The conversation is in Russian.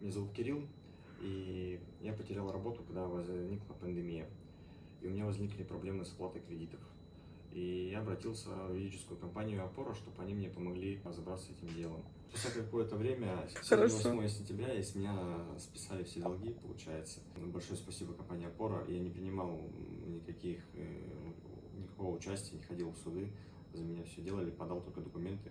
Меня зовут Кирилл, и я потерял работу, когда возникла пандемия. И у меня возникли проблемы с оплатой кредитов. И я обратился в юридическую компанию «Опора», чтобы они мне помогли разобраться с этим делом. Спустя какое-то время, 8 сентября, и с меня списали все долги, получается. Большое спасибо компании «Опора». Я не принимал никаких, э, никакого участия, не ходил в суды. За меня все делали, подал только документы.